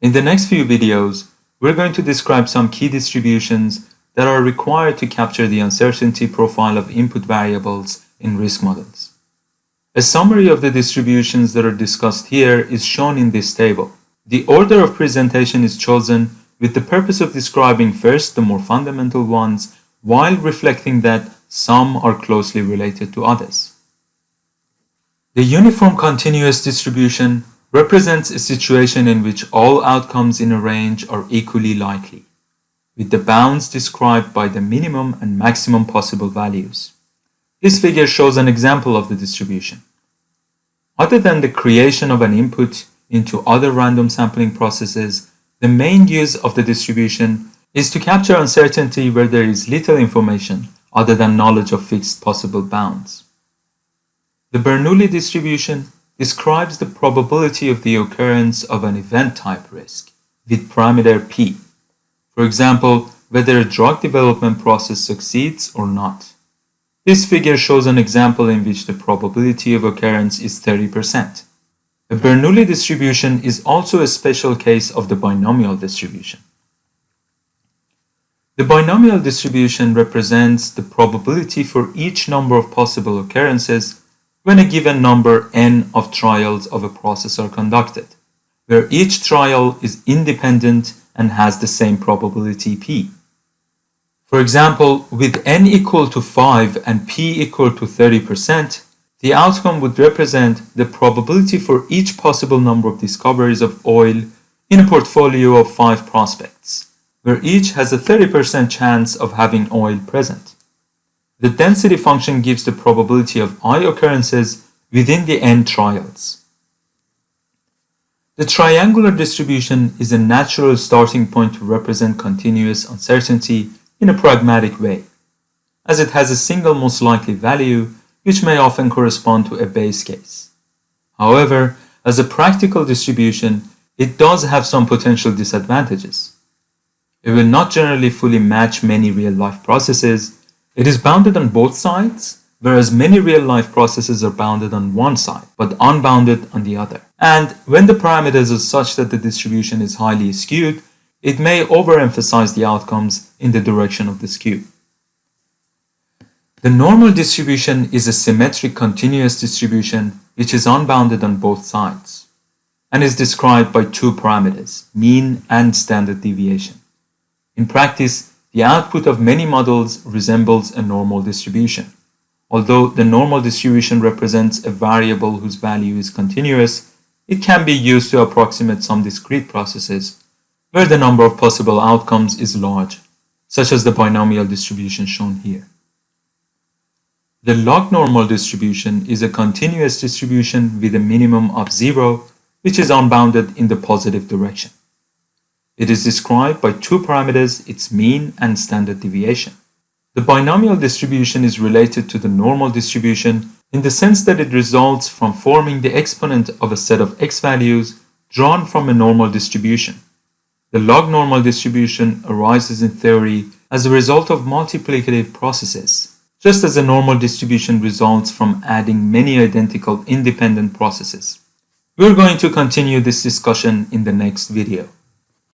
In the next few videos, we're going to describe some key distributions that are required to capture the uncertainty profile of input variables in risk models. A summary of the distributions that are discussed here is shown in this table. The order of presentation is chosen with the purpose of describing first the more fundamental ones while reflecting that some are closely related to others. The uniform continuous distribution represents a situation in which all outcomes in a range are equally likely, with the bounds described by the minimum and maximum possible values. This figure shows an example of the distribution. Other than the creation of an input into other random sampling processes, the main use of the distribution is to capture uncertainty where there is little information other than knowledge of fixed possible bounds. The Bernoulli distribution describes the probability of the occurrence of an event type risk with parameter p. For example, whether a drug development process succeeds or not. This figure shows an example in which the probability of occurrence is 30%. A Bernoulli distribution is also a special case of the binomial distribution. The binomial distribution represents the probability for each number of possible occurrences when a given number n of trials of a process are conducted, where each trial is independent and has the same probability p. For example, with n equal to 5 and p equal to 30%, the outcome would represent the probability for each possible number of discoveries of oil in a portfolio of five prospects, where each has a 30% chance of having oil present. The density function gives the probability of i occurrences within the n trials. The triangular distribution is a natural starting point to represent continuous uncertainty in a pragmatic way, as it has a single most likely value which may often correspond to a base case. However, as a practical distribution, it does have some potential disadvantages. It will not generally fully match many real-life processes. It is bounded on both sides, whereas many real-life processes are bounded on one side, but unbounded on the other. And when the parameters are such that the distribution is highly skewed, it may overemphasize the outcomes in the direction of the skew. The normal distribution is a symmetric continuous distribution which is unbounded on both sides and is described by two parameters, mean and standard deviation. In practice, the output of many models resembles a normal distribution. Although the normal distribution represents a variable whose value is continuous, it can be used to approximate some discrete processes where the number of possible outcomes is large, such as the binomial distribution shown here. The log normal distribution is a continuous distribution with a minimum of zero, which is unbounded in the positive direction. It is described by two parameters, its mean and standard deviation. The binomial distribution is related to the normal distribution in the sense that it results from forming the exponent of a set of x values drawn from a normal distribution. The log normal distribution arises in theory as a result of multiplicative processes just as a normal distribution results from adding many identical independent processes. We're going to continue this discussion in the next video.